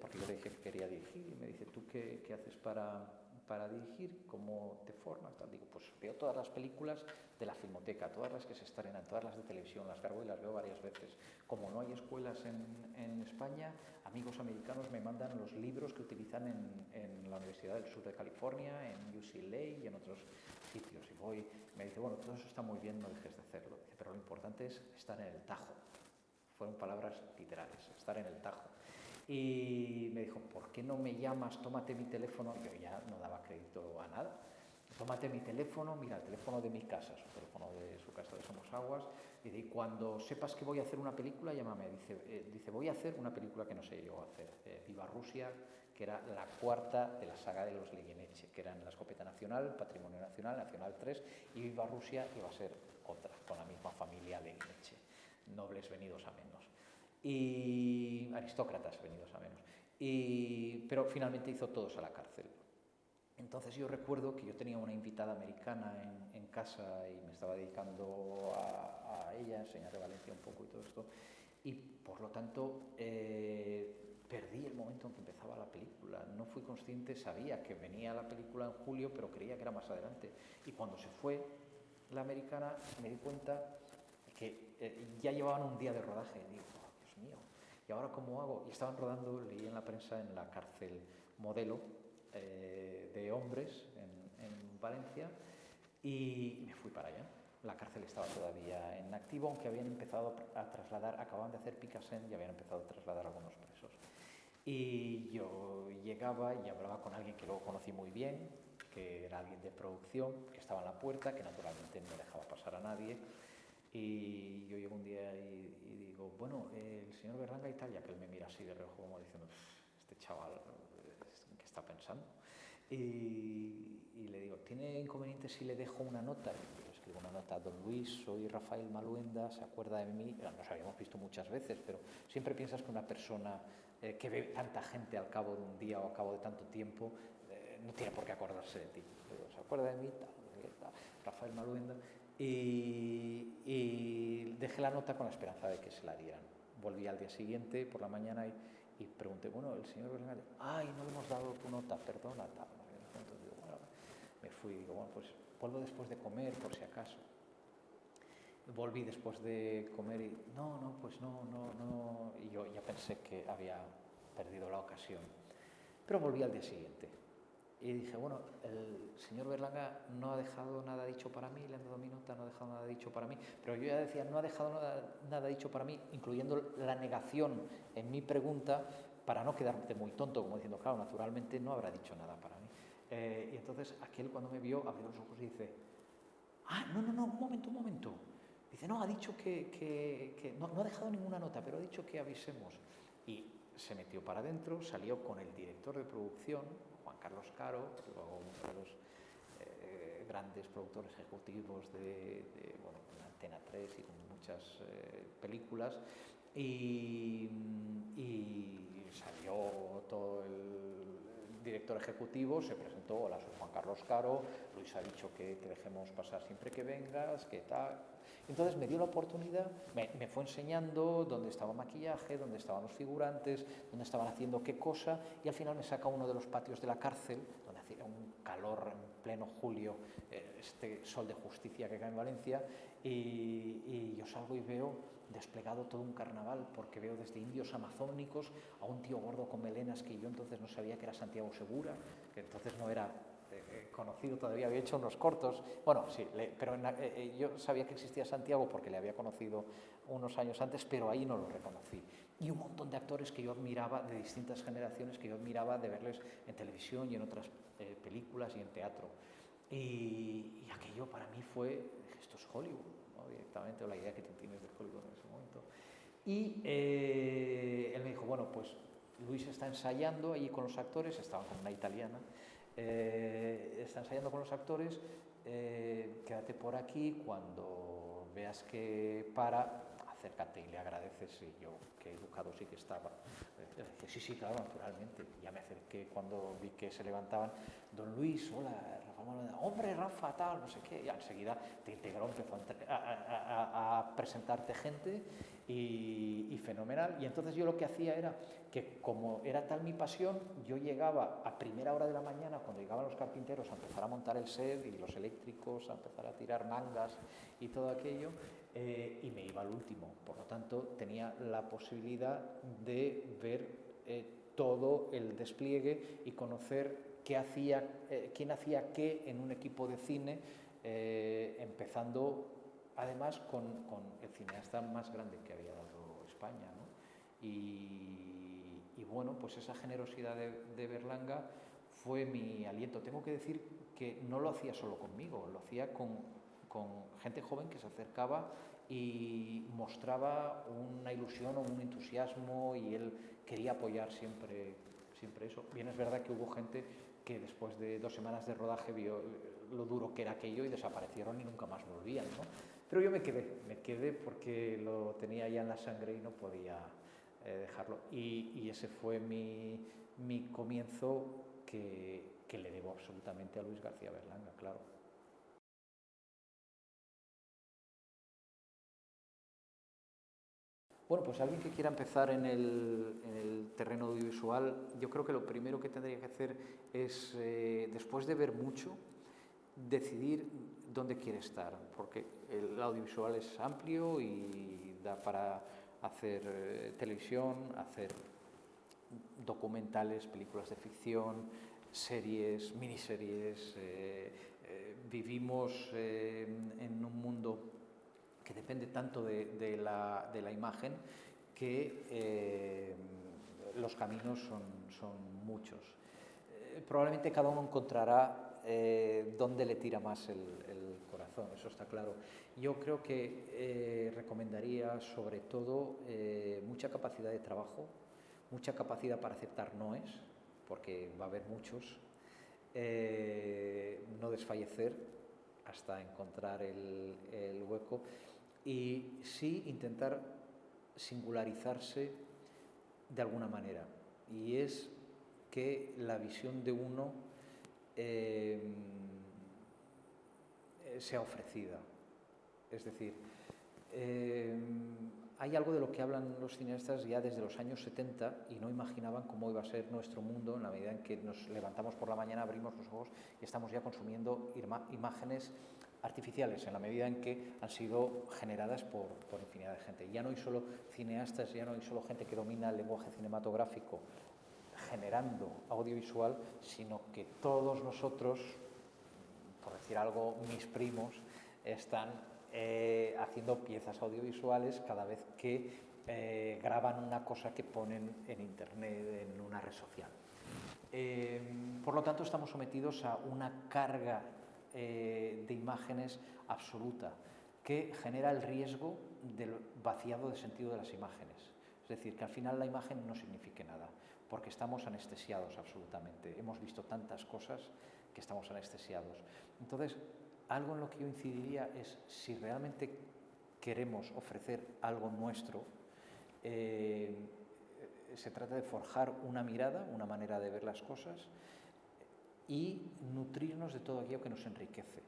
porque yo le dije que quería dirigir y me dice, ¿tú qué, qué haces para, para dirigir? ¿Cómo te formas? Digo, pues veo todas las películas de la filmoteca, todas las que se estrenan, todas las de televisión, las cargo y las veo varias veces. Como no hay escuelas en, España, amigos americanos me mandan los libros que utilizan en, la Universidad del Sur de California, en UCLA y en otros sitios. Y voy, me dice, bueno, todo eso está muy bien, no dejes de hacerlo. pero lo importante es estar en el tajo. Fueron palabras literales, estar en el tajo. Y me dijo, ¿por qué no me llamas? Tómate mi teléfono. Yo ya no daba crédito a nada tómate mi teléfono, mira, el teléfono de mi casa, su teléfono de su casa de Somos Aguas, y cuando sepas que voy a hacer una película, llámame. Dice, eh, dice voy a hacer una película que no sé yo hacer, eh, Viva Rusia, que era la cuarta de la saga de los Leguineche, que eran la escopeta nacional, Patrimonio Nacional, Nacional 3, y Viva Rusia iba a ser otra, con la misma familia Leguineche, nobles venidos a menos, y aristócratas venidos a menos. Y, pero finalmente hizo todos a la cárcel. Entonces yo recuerdo que yo tenía una invitada americana en, en casa y me estaba dedicando a, a, ella, enseñarle Valencia un poco y todo esto, y por lo tanto eh, perdí el momento en que empezaba la película. No fui consciente, sabía que venía la película en julio, pero creía que era más adelante. Y cuando se fue la americana me di cuenta que eh, ya llevaban un día de rodaje. Digo, ¿y ahora cómo hago? Y estaban rodando, leí en la prensa, en la cárcel modelo, eh, de hombres en, en, Valencia y me fui para allá. La cárcel estaba todavía en activo, aunque habían empezado a trasladar, acababan de hacer Picasen y habían empezado a trasladar algunos presos. Y yo llegaba y hablaba con alguien que luego conocí muy bien, que era alguien de producción, que estaba en la puerta, que naturalmente no dejaba pasar a nadie. Y yo llego un día y, y digo, bueno, el señor Berlanga Italia, que él me mira así de reojo como diciendo, este chaval pensando. Y, le digo, ¿tiene inconveniente si le dejo una nota? Y le escribo una nota, don Luis, soy Rafael Maluenda, se acuerda de mí, nos habíamos visto muchas veces, pero siempre piensas que una persona eh, que ve tanta gente al cabo de un día o al cabo de tanto tiempo, eh, no tiene por qué acordarse de ti. ¿Se acuerda de mí? Rafael Maluenda. Y, dejé la nota con la esperanza de que se la dieran. Volví al día siguiente por la mañana y y pregunté, bueno, el señor Bernal, ay, no le hemos dado tu nota, perdona. Entonces digo, bueno, me fui, digo, bueno, pues vuelvo después de comer, por si acaso. Volví después de comer y, no, no, pues no, no, no. Y yo ya pensé que había perdido la ocasión. Pero volví al día siguiente. Y dije, bueno, el señor Berlanga no ha dejado nada dicho para mí, le han dado mi nota, no ha dejado nada dicho para mí, pero yo ya decía, no ha dejado nada, nada dicho para mí, incluyendo la negación en mi pregunta, para no quedarte muy tonto, como diciendo, claro, naturalmente no habrá dicho nada para mí. Eh, y entonces aquel cuando me vio abrió los ojos y dice, ah, no, no, no, un momento, un momento. Dice, no, ha dicho que, que, no, no ha dejado ninguna nota, pero ha dicho que avisemos. Y se metió para adentro, salió con el director de producción, Carlos Caro, uno de los eh, grandes productores ejecutivos de, bueno, Antena 3 y con muchas eh, películas, y, y, salió todo el director ejecutivo se presentó, hola, soy Juan Carlos Caro, Luis ha dicho que te dejemos pasar siempre que vengas, que tal. Entonces me dio la oportunidad, me, fue enseñando dónde estaba maquillaje, dónde estaban los figurantes, dónde estaban haciendo qué cosa, y al final me saca uno de los patios de la cárcel, donde hacía un calor en pleno julio, eh, este sol de justicia que cae en Valencia, y yo salgo y veo desplegado todo un carnaval, porque veo desde indios amazónicos a un tío gordo con melenas que yo entonces no sabía que era Santiago Segura, que entonces no era eh, conocido todavía, había hecho unos cortos, bueno, sí, le, pero en, eh, yo sabía que existía Santiago porque le había conocido unos años antes, pero ahí no lo reconocí. Y un montón de actores que yo admiraba, de distintas generaciones, que yo admiraba de verles en televisión y en otras eh, películas y en teatro. Y, y, aquello para mí fue, esto es Hollywood, ¿no? directamente, o la idea que tú tienes de Hollywood en ese momento. Y eh, él me dijo, bueno, pues Luis está ensayando allí con los actores, estaba con una italiana, eh, está ensayando con los actores, eh, quédate por aquí, cuando veas que para, acércate y le agradeces, y yo, qué educado sí que estaba. Eh, sí, sí, claro, naturalmente. Ya me acerqué cuando vi que se levantaban, don Luis, hola, Rafa Manuel, hombre, Rafa, tal, no sé qué, y enseguida te integró, empezó a presentarte gente y, y, fenomenal. Y entonces yo lo que hacía era que como era tal mi pasión, yo llegaba a primera hora de la mañana, cuando llegaban los carpinteros, a empezar a montar el set y los eléctricos, a empezar a tirar mangas y todo aquello, eh, y me iba al último. Por lo tanto, tenía la posibilidad de ver eh, todo el despliegue y conocer qué hacía, eh, quién hacía qué en un equipo de cine, empezando además con, el cineasta más grande que había dado España. Y, bueno, pues esa generosidad de, Berlanga fue mi aliento. Tengo que decir que no lo hacía solo conmigo, lo hacía con, con gente joven que se acercaba y mostraba una ilusión o un entusiasmo y él quería apoyar siempre, siempre eso. Bien es verdad que hubo gente que después de dos semanas de rodaje vio lo duro que era aquello y desaparecieron y nunca más volvían, ¿no? Pero yo me quedé, me quedé porque lo tenía ya en la sangre y no podía eh, dejarlo. Y, y, ese fue mi, mi comienzo que, que le debo absolutamente a Luis García Berlanga, claro. Bueno, pues alguien que quiera empezar en el, en el, terreno audiovisual, yo creo que lo primero que tendría que hacer es, eh, después de ver mucho, decidir dónde quiere estar, porque el audiovisual es amplio y da para hacer eh, televisión, hacer documentales, películas de ficción, series, miniseries. Eh, vivimos en un mundo que depende tanto de, la, imagen que eh, los caminos son, muchos. Eh, probablemente cada uno encontrará eh, dónde le tira más el, corazón, eso está claro. Yo creo que recomendaría sobre todo mucha capacidad de trabajo, mucha capacidad para aceptar noes, porque va a haber muchos, no desfallecer hasta encontrar el hueco y sí intentar singularizarse de alguna manera. Y es que la visión de uno eh, sea ofrecida. Es decir, eh, hay algo de lo que hablan los cineastas ya desde los años 70 y no imaginaban cómo iba a ser nuestro mundo en la medida en que nos levantamos por la mañana, abrimos los ojos y estamos ya consumiendo imágenes artificiales en la medida en que han sido generadas por, infinidad de gente. Ya no hay solo cineastas, ya no hay solo gente que domina el lenguaje cinematográfico generando audiovisual, sino que todos nosotros, por decir algo, mis primos, están eh, haciendo piezas audiovisuales cada vez que eh, graban una cosa que ponen en Internet, en una red social. Eh, por lo tanto, estamos sometidos a una carga eh, de imágenes absoluta, que genera el riesgo del vaciado de sentido de las imágenes. Es decir, que al final la imagen no signifique nada, porque estamos anestesiados absolutamente. Hemos visto tantas cosas que estamos anestesiados. Entonces, algo en lo que yo incidiría es si realmente queremos ofrecer algo nuestro, eh, se trata de forjar una mirada, una manera de ver las cosas y nutrirnos de todo aquello que nos enriquece.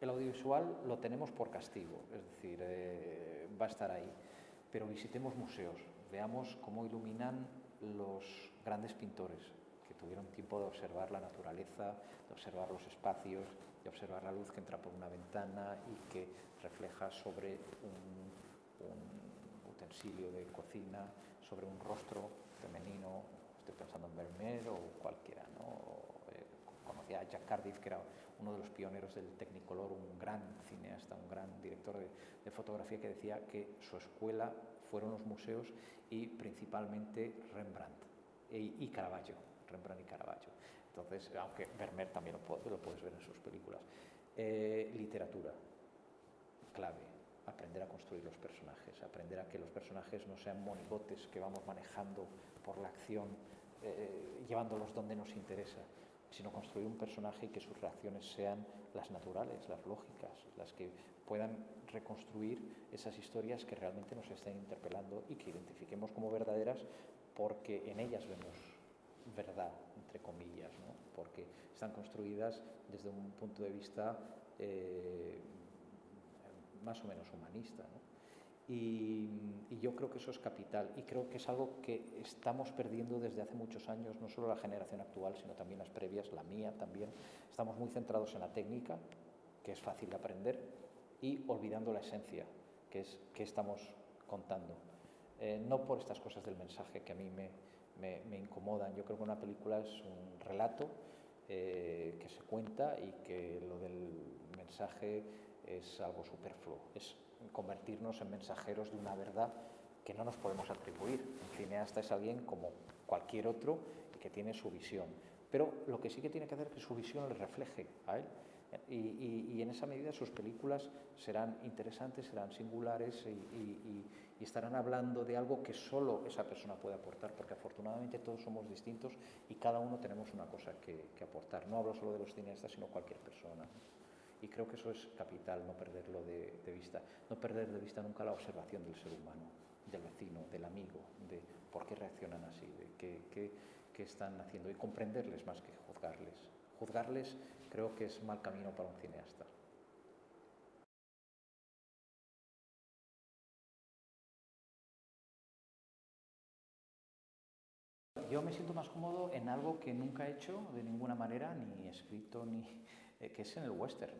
El audiovisual lo tenemos por castigo, es decir, eh, va a estar ahí, pero visitemos museos, veamos cómo iluminan los grandes pintores que tuvieron tiempo de observar la naturaleza, de observar los espacios, de observar la luz que entra por una ventana y que refleja sobre un, utensilio de cocina, sobre un rostro femenino, estoy pensando en Vermeer o cualquiera, ¿no? Jack Cardiff, que era uno de los pioneros del Technicolor, un gran cineasta, un gran director de, fotografía que decía que su escuela fueron los museos y principalmente Rembrandt y, Caravaggio, Rembrandt y Caravaggio. Entonces, aunque Vermeer también lo, lo puedes ver en sus películas. Eh, literatura, clave, aprender a construir los personajes, aprender a que los personajes no sean monigotes que vamos manejando por la acción, eh, llevándolos donde nos interesa, sino construir un personaje y que sus reacciones sean las naturales, las lógicas, las que puedan reconstruir esas historias que realmente nos estén interpelando y que identifiquemos como verdaderas porque en ellas vemos verdad, entre comillas, ¿no? porque están construidas desde un punto de vista eh, más o menos humanista. ¿no? Y, yo creo que eso es capital y creo que es algo que estamos perdiendo desde hace muchos años, no solo la generación actual, sino también las previas, la mía también. Estamos muy centrados en la técnica, que es fácil de aprender, y olvidando la esencia, que es qué estamos contando. Eh, no por estas cosas del mensaje que a mí me, incomodan. Yo creo que una película es un relato eh, que se cuenta y que lo del mensaje es algo superfluo. Convertirnos en mensajeros de una verdad que no nos podemos atribuir. Un cineasta es alguien como cualquier otro y que tiene su visión. Pero lo que sí que tiene que hacer es que su visión le refleje a él y, en esa medida sus películas serán interesantes, serán singulares y, estarán hablando de algo que solo esa persona puede aportar, porque afortunadamente todos somos distintos y cada uno tenemos una cosa que, aportar. No hablo solo de los cineastas, sino cualquier persona. Y creo que eso es capital, no perderlo de, vista. No perder de vista nunca la observación del ser humano, del vecino, del amigo, de por qué reaccionan así, de qué, qué están haciendo y comprenderles más que juzgarles. Juzgarles creo que es mal camino para un cineasta. Yo me siento más cómodo en algo que nunca he hecho de ninguna manera, ni escrito, ni eh, que es en el western.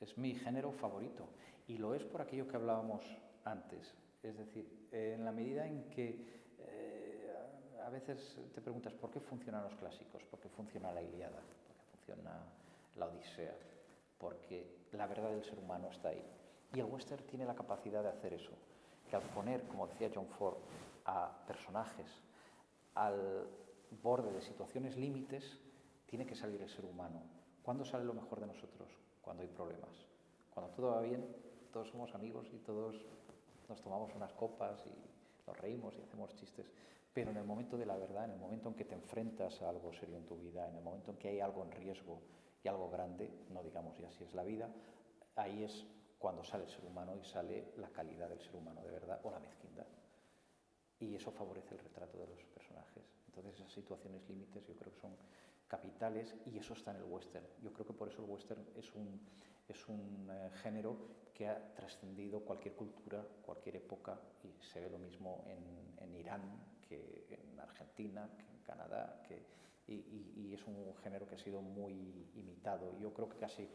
Es mi género favorito y lo es por aquello que hablábamos antes. Es decir, en la medida en que eh, a veces te preguntas por qué funcionan los clásicos, por qué funciona la Iliada, por qué funciona la Odisea, porque la verdad del ser humano está ahí. Y el western tiene la capacidad de hacer eso, que al poner, como decía John Ford, a personajes al borde de situaciones límites, tiene que salir el ser humano. ¿Cuándo sale lo mejor de nosotros? Cuando hay problemas. Cuando todo va bien, todos somos amigos y todos nos tomamos unas copas y nos reímos y hacemos chistes. Pero en el momento de la verdad, en el momento en que te enfrentas a algo serio en tu vida, en el momento en que hay algo en riesgo, y algo grande, no digamos ya si es la vida, ahí es cuando sale el ser humano y sale la calidad del ser humano de verdad o la mezquindad. Y eso favorece el retrato de los personajes. Entonces esas situaciones límites yo creo que son capitales y eso está en el western. Yo creo que por eso el western es un, es un eh, género que ha trascendido cualquier cultura, cualquier época y se ve lo mismo en, en Irán que en Argentina, que en Canadá, que y, es un género que ha sido muy imitado. Yo creo que casi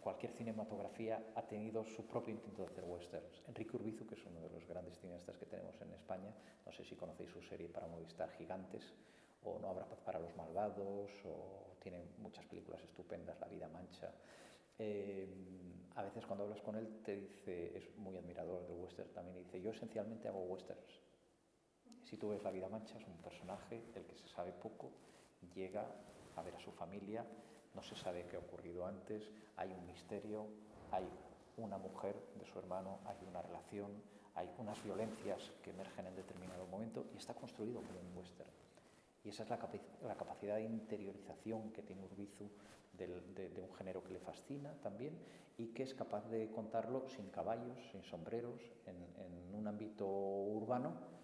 cualquier cinematografía ha tenido su propio intento de hacer westerns. Enrique Urbizu, que es uno de los grandes cineastas que tenemos en España, no sé si conocéis su serie para Movistar Gigantes, o No habrá paz para los malvados, o tiene muchas películas estupendas, La vida mancha. Eh, a veces cuando hablas con él te dice, es muy admirador del western también, y dice, yo esencialmente hago westerns. Si tú ves La vida mancha, es un personaje del que se sabe poco, llega a ver a su familia, no se sabe qué ha ocurrido antes, hay un misterio, hay una mujer de su hermano, hay una relación, hay unas violencias que emergen en determinado momento y está construido como un western. Y esa es la, capacidad de interiorización que tiene Urbizu de, un género que le fascina también y que es capaz de contarlo sin caballos, sin sombreros, en un ámbito urbano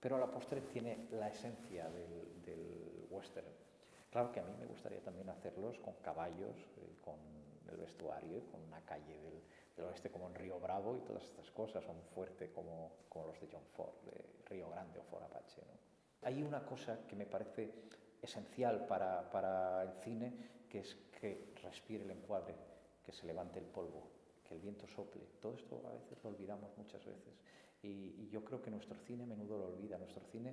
pero a la postre tiene la esencia del, del western. Claro que a mí me gustaría también hacerlos con caballos, eh, con el vestuario, con una calle del, del, oeste como en Río Bravo y todas estas cosas, son fuerte como, como los de John Ford, de Río Grande o Fort Apache. ¿no? Hay una cosa que me parece esencial para, para el cine, que es que respire el encuadre, que se levante el polvo, que el viento sople. Todo esto a veces lo olvidamos muchas veces. Y, yo creo que nuestro cine a menudo lo olvida. Nuestro cine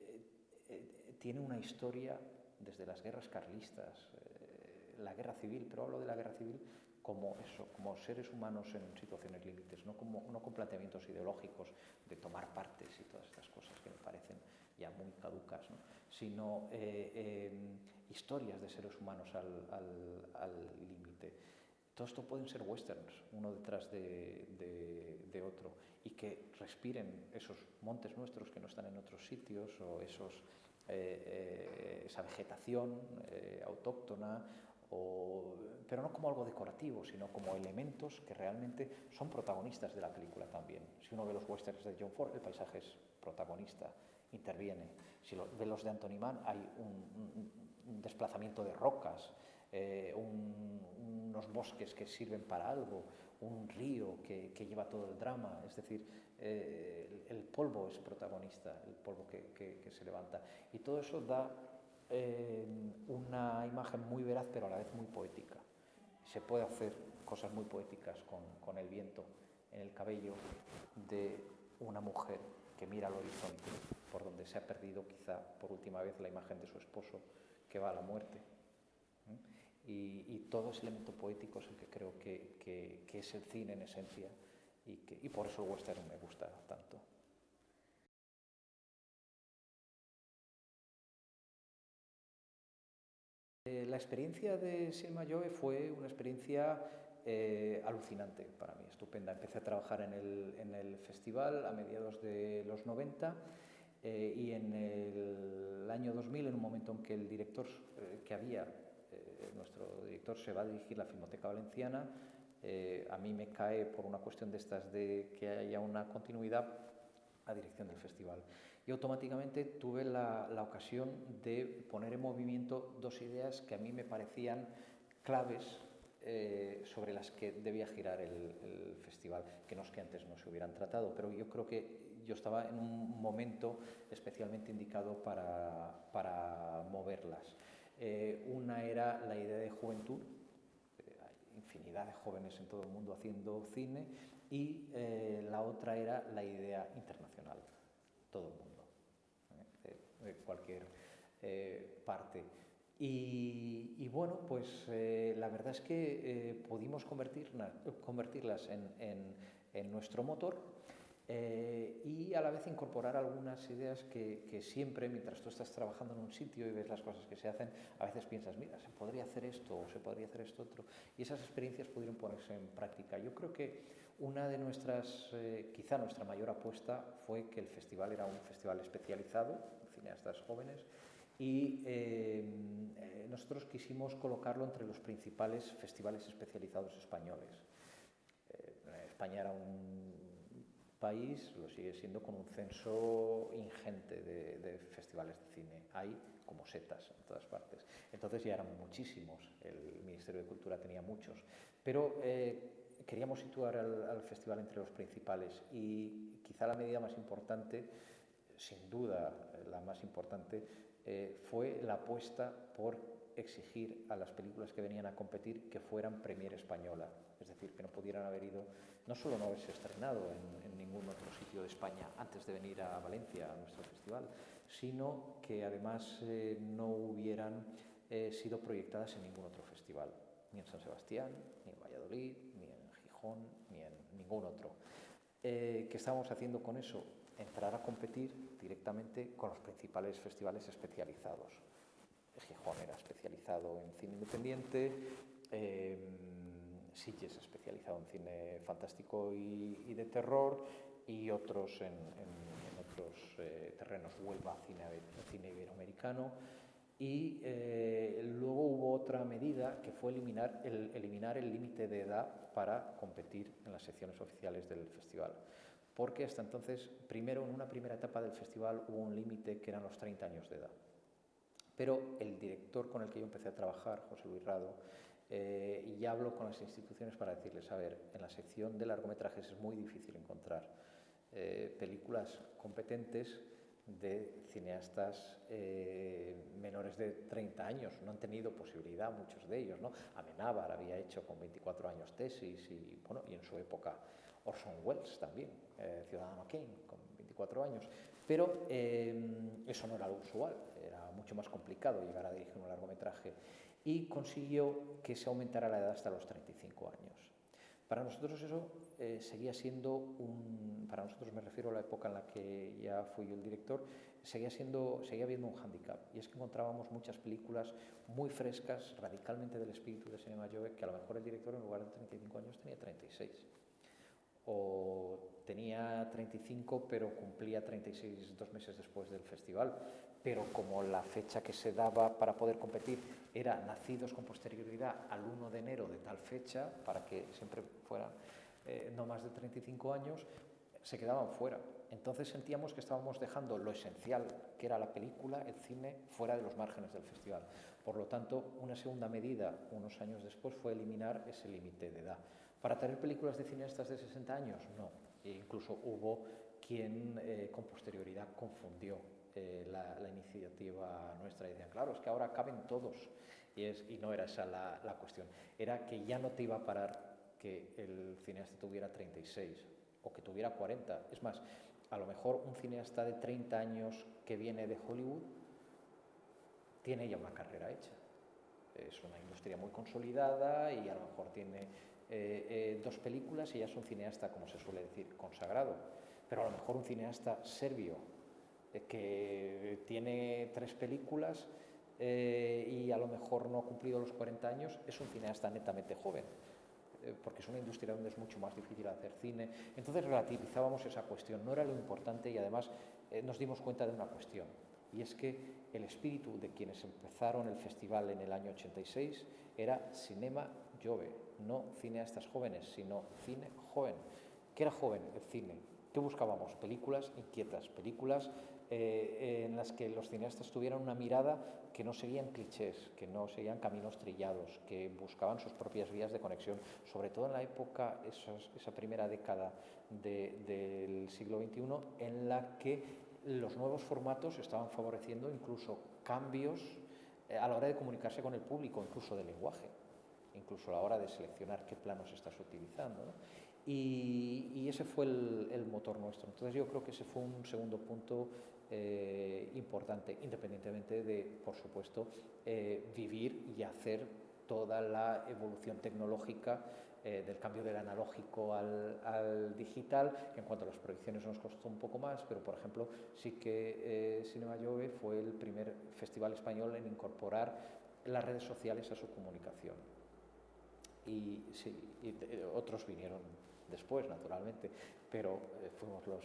eh, eh, tiene una historia desde las guerras carlistas, eh, la guerra civil, pero hablo de la guerra civil como eso, como seres humanos en situaciones límites, no, como, no con planteamientos ideológicos de tomar partes y todas estas cosas que me parecen ya muy caducas, ¿no? sino eh, eh, historias de seres humanos al, límite. Todo esto pueden ser westerns, uno detrás de, de, de, otro, y que respiren esos montes nuestros que no están en otros sitios, o esos, eh, esa vegetación autóctona o, pero no como algo decorativo, sino como elementos que realmente son protagonistas de la película también. Si uno ve los westerns de John Ford, el paisaje es protagonista, interviene. Si lo, ve los de Anthony Mann, hay un, desplazamiento de rocas, eh, un, unos bosques que sirven para algo, un río que, lleva todo el drama, es decir, eh, el, polvo es protagonista, el polvo que, se levanta. Y todo eso da eh, una imagen muy veraz pero a la vez muy poética. Se puede hacer cosas muy poéticas con, el viento en el cabello de una mujer que mira al horizonte por donde se ha perdido quizá por última vez la imagen de su esposo que va a la muerte. Y, y todo ese elemento poético es el que creo que, que, que es el cine en esencia y, que, y por eso el western me gusta tanto. Eh, la experiencia de Selma Joe fue una experiencia eh, alucinante para mí, estupenda. Empecé a trabajar en el, en el festival a mediados de los 90 eh, y en el año 2000, en un momento en que el director eh, que había, eh, nuestro director se va a dirigir la Filmoteca Valenciana, eh, a mí me cae por una cuestión de estas de que haya una continuidad a dirección del festival. Y automáticamente tuve la, la, ocasión de poner en movimiento dos ideas que a mí me parecían claves eh, sobre las que debía girar el, el, festival, que no es que antes no se hubieran tratado, pero yo creo que yo estaba en un momento especialmente indicado para, para moverlas. Eh, una era la idea de juventud, eh, infinidad de jóvenes en todo el mundo haciendo cine, y eh, la otra era la idea internacional, todo el mundo de cualquier parte. Y, bueno, pues la verdad es que pudimos convertirla, convertirlas en, en, nuestro motor eh, y a la vez incorporar algunas ideas que, que, siempre, mientras tú estás trabajando en un sitio y ves las cosas que se hacen, a veces piensas, mira, se podría hacer esto o se podría hacer esto otro. Y esas experiencias pudieron ponerse en práctica. Yo creo que una de nuestras, eh, quizá nuestra mayor apuesta fue que el festival era un festival especializado, cineastas jóvenes, y eh, eh, nosotros quisimos colocarlo entre los principales festivales especializados españoles. Eh, España era un país, lo sigue siendo, con un censo ingente de, de, festivales de cine. Hay como setas en todas partes. Entonces ya eran muchísimos, el Ministerio de Cultura tenía muchos, pero eh, queríamos situar al, al festival entre los principales y quizá la medida más importante sin duda la más importante, eh, fue la apuesta por exigir a las películas que venían a competir que fueran premier española, es decir, que no pudieran haber ido, no solo no haberse estrenado en, ningún otro sitio de España antes de venir a Valencia, a nuestro festival, sino que además eh, no hubieran eh, sido proyectadas en ningún otro festival, ni en San Sebastián, ni en Valladolid, ni en Gijón, ni en ningún otro. Eh, ¿Qué estábamos haciendo con eso? entrar a competir directamente con los principales festivales especializados. Gijón era especializado en cine independiente, Sitges especializado en cine fantástico y, y, de terror y otros en, en, en otros eh, terrenos, Huelva, cine, cine iberoamericano. Y eh, luego hubo otra medida que fue eliminar el, eliminar el límite de edad para competir en las secciones oficiales del festival porque hasta entonces, primero, en una primera etapa del festival hubo un límite que eran los 30 años de edad. Pero el director con el que yo empecé a trabajar, José Luis Rado, eh, ya hablo con las instituciones para decirles, a ver, en la sección de largometrajes es muy difícil encontrar eh, películas competentes de cineastas eh, menores de 30 años. No han tenido posibilidad muchos de ellos. ¿no? Amenábar había hecho con 24 años tesis y, bueno, y en su época Orson Welles también, eh, Ciudadano Kane, con 24 años. Pero eso no era lo usual, era mucho más complicado llegar a dirigir un largometraje y consiguió que se aumentara la edad hasta los 35 años. Para nosotros eso eh, seguía siendo un, para nosotros me refiero a la época en la que ya fui yo el director, seguía, siendo, seguía habiendo un hándicap y es que encontrábamos muchas películas muy frescas, radicalmente del espíritu de Cinema Jove, que a lo mejor el director en lugar de 35 años tenía 36 o tenía 35 pero cumplía 36 dos meses después del festival pero como la fecha que se daba para poder competir era nacidos con posterioridad al 1 de enero de tal fecha, para que siempre fueran eh, no más de 35 años, se quedaban fuera. Entonces sentíamos que estábamos dejando lo esencial, que era la película, el cine, fuera de los márgenes del festival. Por lo tanto, una segunda medida, unos años después, fue eliminar ese límite de edad. ¿Para tener películas de cineastas de 60 años? No. E incluso hubo quien eh, con posterioridad confundió eh, la, iniciativa nuestra y decían, claro, es que ahora caben todos. Y no era esa la, la, cuestión. Era que ya no te iba a parar que el cineasta tuviera 36 o que tuviera 40. Es más, a lo mejor un cineasta de 30 años que viene de Hollywood tiene ya una carrera hecha. Es una industria muy consolidada y a lo mejor tiene eh, eh, dos películas y ya es un cineasta, como se suele decir, consagrado. Pero a lo mejor un cineasta serbio eh, que tiene tres películas eh, y a lo mejor no ha cumplido los 40 años, es un cineasta netamente joven, eh, porque es una industria donde es mucho más difícil hacer cine. Entonces relativizábamos esa cuestión, no era lo importante y además nos dimos cuenta de una cuestión, y es que el espíritu de quienes empezaron el festival en el año 86 era Cinema No cineastas jóvenes, sino cine joven. ¿Qué era joven? El cine. ¿Qué buscábamos? Películas inquietas, películas eh, en las que los cineastas tuvieran una mirada que no seguían clichés, que no seguían caminos trillados, que buscaban sus propias vías de conexión, sobre todo en la época, esa primera década del siglo XXI, en la que los nuevos formatos estaban favoreciendo incluso cambios eh, a la hora de comunicarse con el público, incluso de lenguaje, incluso a la hora de seleccionar qué planos estás utilizando. Y, ese fue el, motor nuestro. Entonces yo creo que ese fue un segundo punto eh, importante, independientemente de, por supuesto, eh, vivir y hacer toda la evolución tecnológica eh, del cambio del analógico al, digital. En cuanto a las proyecciones nos costó un poco más, pero por ejemplo sí que Cinema Jove fue el primer festival español en incorporar las redes sociales a su comunicación. Y, sí, otros vinieron después, naturalmente, pero eh, fuimos los,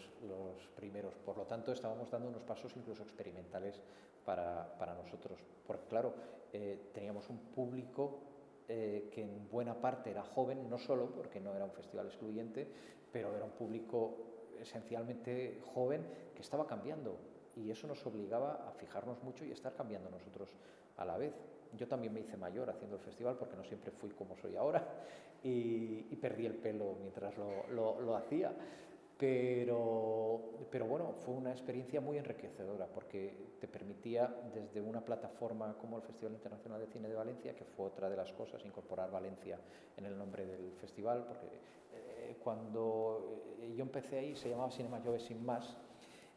primeros. Por lo tanto, estábamos dando unos pasos incluso experimentales para, para nosotros. Porque, claro, eh, teníamos un público eh, que en buena parte era joven, no solo porque no era un festival excluyente, pero era un público esencialmente joven que estaba cambiando. Y eso nos obligaba a fijarnos mucho y estar cambiando nosotros a la vez. Yo también me hice mayor haciendo el festival porque no siempre fui como soy ahora [laughs] y, perdí el pelo mientras lo, lo, hacía. Pero, pero, bueno, fue una experiencia muy enriquecedora porque te permitía desde una plataforma como el Festival Internacional de Cine de Valencia, que fue otra de las cosas, incorporar Valencia en el nombre del festival, porque eh, cuando eh, yo empecé ahí se llamaba Cinema Jove Sin Más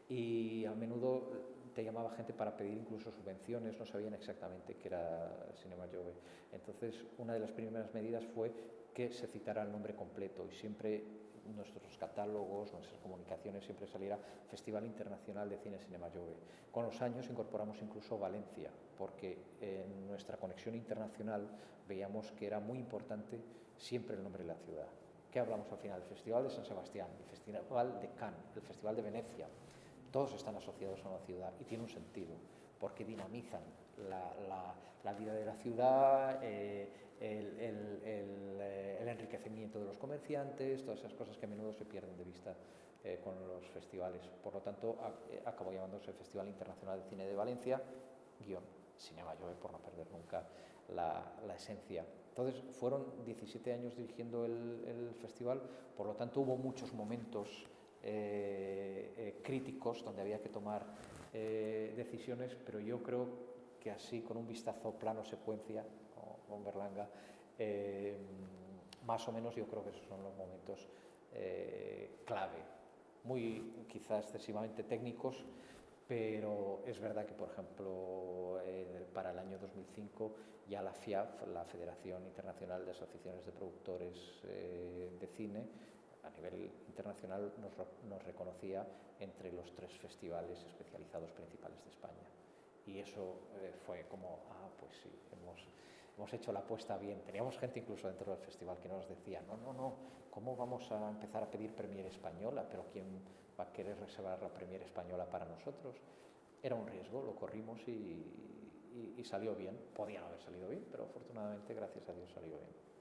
y a menudo te llamaba gente para pedir incluso subvenciones, no sabían exactamente qué era Cinema Jove. Entonces, una de las primeras medidas fue que se citara el nombre completo y siempre nuestros catálogos, nuestras comunicaciones siempre saliera Festival Internacional de Cine Cinema Jove. Con los años incorporamos incluso Valencia, porque en nuestra conexión internacional veíamos que era muy importante siempre el nombre de la ciudad. ¿Qué hablamos al final? El Festival de San Sebastián, el Festival de Cannes, el Festival de Venecia. Todos están asociados a una ciudad y tiene un sentido, porque dinamizan la, la, vida de la ciudad, eh, el, el, enriquecimiento de los comerciantes, todas esas cosas que a menudo se pierden de vista eh, con los festivales. Por lo tanto, eh, acabó llamándose Festival Internacional de Cine de Valencia, guion Cinema Joe, por no perder nunca la, la esencia. Entonces, fueron 17 años dirigiendo el festival, por lo tanto, hubo muchos momentos eh, críticos donde había que tomar decisiones, pero yo creo que así, con un vistazo plano secuencia, con Berlanga, más o menos yo creo que esos son los momentos clave. Muy quizá excesivamente técnicos, pero es verdad que, por ejemplo, para el año 2005 ya la FIAF, la Federación Internacional de Asociaciones de Productores eh, de Cine, a nivel internacional nos, reconocía entre los tres festivales especializados principales de España. Y eso eh, fue como, ah, pues sí, hemos, hemos hecho la apuesta bien. Teníamos gente incluso dentro del festival que nos decía, no, no, no, ¿cómo vamos a empezar a pedir Premier Española? Pero ¿quién va a querer reservar la Premier Española para nosotros? Era un riesgo, lo corrimos y, y, y salió bien. Podía no haber salido bien, pero afortunadamente, gracias a Dios, salió bien.